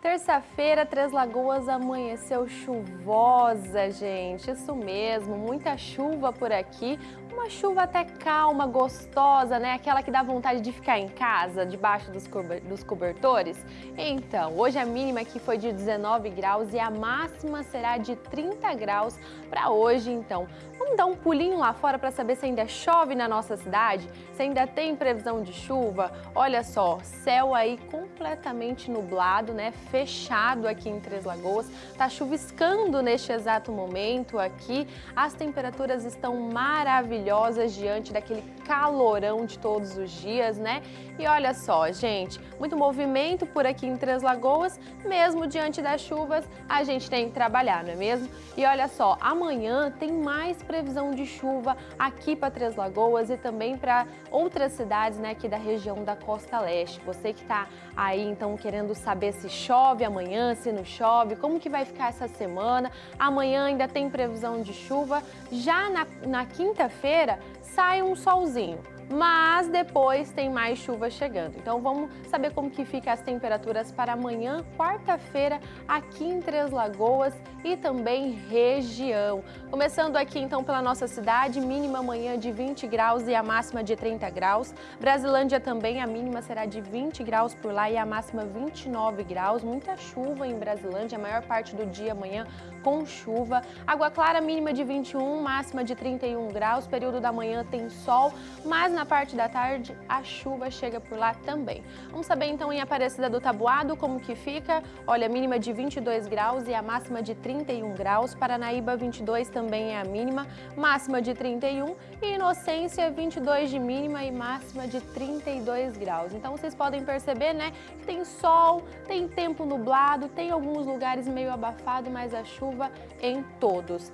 Terça-feira, Três Lagoas amanheceu chuvosa, gente. Isso mesmo, muita chuva por aqui. Uma chuva até calma, gostosa, né? Aquela que dá vontade de ficar em casa, debaixo dos, dos cobertores. Então, hoje a mínima aqui foi de 19 graus e a máxima será de 30 graus para hoje, então. Vamos dar um pulinho lá fora para saber se ainda chove na nossa cidade? Se ainda tem previsão de chuva? Olha só, céu aí completamente nublado, né? Fechado aqui em Três Lagoas. Tá chuviscando neste exato momento aqui. As temperaturas estão maravilhosas diante daquele calorão de todos os dias, né? E olha só, gente, muito movimento por aqui em Três Lagoas, mesmo diante das chuvas, a gente tem que trabalhar, não é mesmo? E olha só, amanhã tem mais previsão de chuva aqui para Três Lagoas e também para outras cidades né, aqui da região da Costa Leste. Você que está aí então querendo saber se chove amanhã, se não chove, como que vai ficar essa semana. Amanhã ainda tem previsão de chuva. Já na, na quinta-feira sai um solzinho mas depois tem mais chuva chegando. Então vamos saber como que fica as temperaturas para amanhã, quarta-feira, aqui em Três Lagoas e também região. Começando aqui então pela nossa cidade, mínima amanhã de 20 graus e a máxima de 30 graus. Brasilândia também, a mínima será de 20 graus por lá e a máxima 29 graus. Muita chuva em Brasilândia, a maior parte do dia amanhã com chuva. Água Clara, mínima de 21, máxima de 31 graus. Período da manhã tem sol, mas na parte da tarde a chuva chega por lá também. Vamos saber então em Aparecida do Tabuado como que fica. Olha, mínima de 22 graus e a máxima de 31 graus. Paranaíba 22 também é a mínima, máxima de 31 e Inocência 22 de mínima e máxima de 32 graus. Então vocês podem perceber, né, que tem sol, tem tempo nublado, tem alguns lugares meio abafado, mas a chuva em todos.